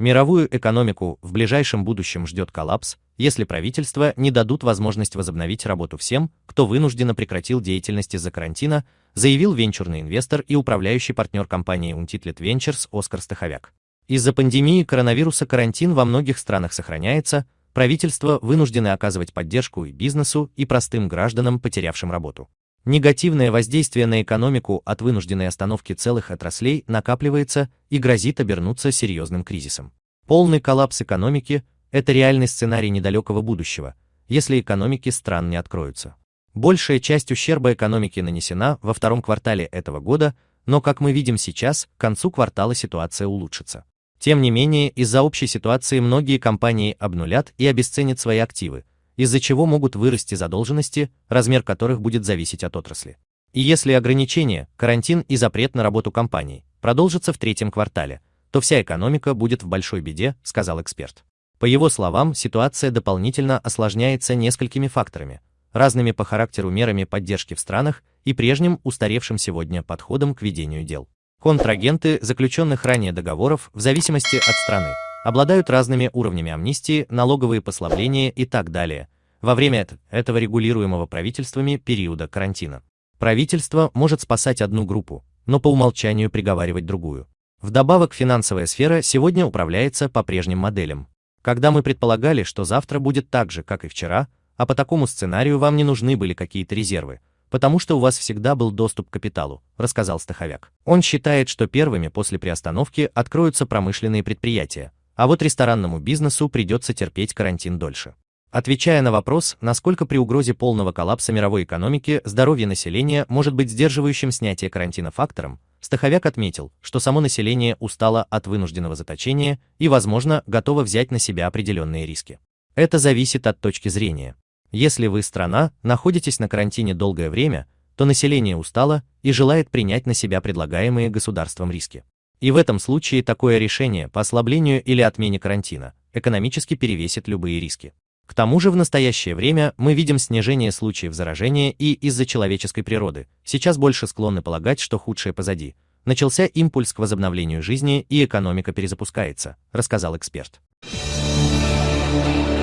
Мировую экономику в ближайшем будущем ждет коллапс, если правительства не дадут возможность возобновить работу всем, кто вынужденно прекратил деятельность из-за карантина, заявил венчурный инвестор и управляющий партнер компании Untitlet Ventures Оскар Стаховяк. Из-за пандемии коронавируса карантин во многих странах сохраняется, правительства вынуждены оказывать поддержку и бизнесу, и простым гражданам, потерявшим работу. Негативное воздействие на экономику от вынужденной остановки целых отраслей накапливается и грозит обернуться серьезным кризисом. Полный коллапс экономики – это реальный сценарий недалекого будущего, если экономики стран не откроются. Большая часть ущерба экономики нанесена во втором квартале этого года, но, как мы видим сейчас, к концу квартала ситуация улучшится. Тем не менее, из-за общей ситуации многие компании обнулят и обесценят свои активы, из-за чего могут вырасти задолженности, размер которых будет зависеть от отрасли. И если ограничения, карантин и запрет на работу компаний продолжатся в третьем квартале, то вся экономика будет в большой беде, сказал эксперт. По его словам, ситуация дополнительно осложняется несколькими факторами, разными по характеру мерами поддержки в странах и прежним устаревшим сегодня подходом к ведению дел. Контрагенты заключенных ранее договоров в зависимости от страны обладают разными уровнями амнистии, налоговые послабления и так далее, во время этого регулируемого правительствами периода карантина. Правительство может спасать одну группу, но по умолчанию приговаривать другую. Вдобавок финансовая сфера сегодня управляется по прежним моделям. Когда мы предполагали, что завтра будет так же, как и вчера, а по такому сценарию вам не нужны были какие-то резервы, потому что у вас всегда был доступ к капиталу, рассказал Стаховяк. Он считает, что первыми после приостановки откроются промышленные предприятия, а вот ресторанному бизнесу придется терпеть карантин дольше. Отвечая на вопрос, насколько при угрозе полного коллапса мировой экономики здоровье населения может быть сдерживающим снятие карантина фактором, Стаховяк отметил, что само население устало от вынужденного заточения и, возможно, готово взять на себя определенные риски. Это зависит от точки зрения. Если вы страна, находитесь на карантине долгое время, то население устало и желает принять на себя предлагаемые государством риски. И в этом случае такое решение по ослаблению или отмене карантина экономически перевесит любые риски. К тому же в настоящее время мы видим снижение случаев заражения и из-за человеческой природы, сейчас больше склонны полагать, что худшее позади. Начался импульс к возобновлению жизни и экономика перезапускается, рассказал эксперт. Thank you